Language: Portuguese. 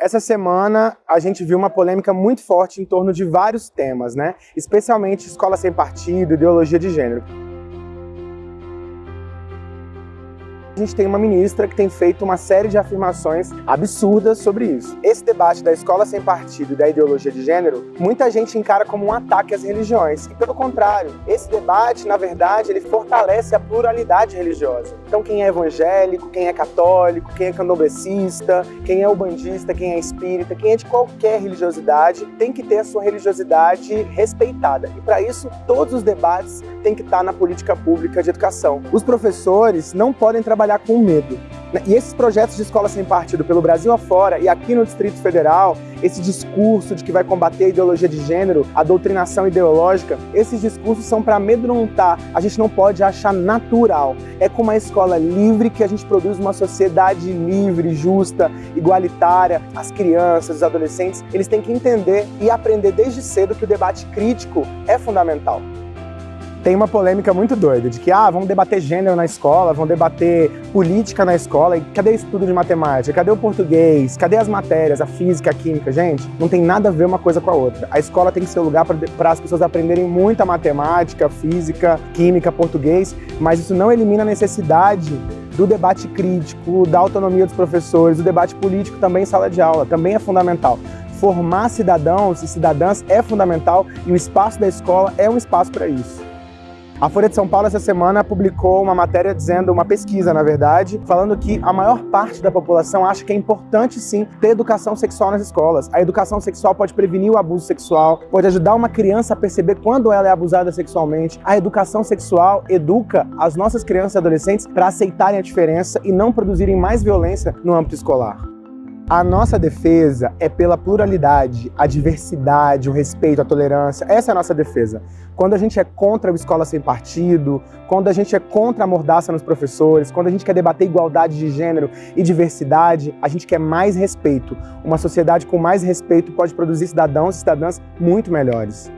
Essa semana a gente viu uma polêmica muito forte em torno de vários temas, né? Especialmente escola sem partido, ideologia de gênero. A gente tem uma ministra que tem feito uma série de afirmações absurdas sobre isso. Esse debate da escola sem partido e da ideologia de gênero, muita gente encara como um ataque às religiões. E pelo contrário, esse debate, na verdade, ele fortalece a pluralidade religiosa. Então quem é evangélico, quem é católico, quem é candomblessista, quem é ubandista, quem é espírita, quem é de qualquer religiosidade, tem que ter a sua religiosidade respeitada. E para isso, todos os debates têm que estar na política pública de educação. Os professores não podem trabalhar trabalhar com medo. Né? E esses projetos de escola sem partido pelo Brasil afora e aqui no Distrito Federal, esse discurso de que vai combater a ideologia de gênero, a doutrinação ideológica, esses discursos são para amedrontar. A gente não pode achar natural. É com uma escola livre que a gente produz uma sociedade livre, justa, igualitária. As crianças, os adolescentes, eles têm que entender e aprender desde cedo que o debate crítico é fundamental tem uma polêmica muito doida de que, ah, vamos debater gênero na escola, vamos debater política na escola, e cadê estudo de matemática? Cadê o português? Cadê as matérias, a física, a química? Gente, não tem nada a ver uma coisa com a outra. A escola tem que ser o lugar para as pessoas aprenderem muita matemática, física, química, português, mas isso não elimina a necessidade do debate crítico, da autonomia dos professores, do debate político também em sala de aula, também é fundamental formar cidadãos e cidadãs é fundamental e o espaço da escola é um espaço para isso. A Folha de São Paulo essa semana publicou uma matéria dizendo, uma pesquisa na verdade, falando que a maior parte da população acha que é importante sim ter educação sexual nas escolas. A educação sexual pode prevenir o abuso sexual, pode ajudar uma criança a perceber quando ela é abusada sexualmente. A educação sexual educa as nossas crianças e adolescentes para aceitarem a diferença e não produzirem mais violência no âmbito escolar. A nossa defesa é pela pluralidade, a diversidade, o respeito, a tolerância. Essa é a nossa defesa. Quando a gente é contra a escola sem partido, quando a gente é contra a mordaça nos professores, quando a gente quer debater igualdade de gênero e diversidade, a gente quer mais respeito. Uma sociedade com mais respeito pode produzir cidadãos e cidadãs muito melhores.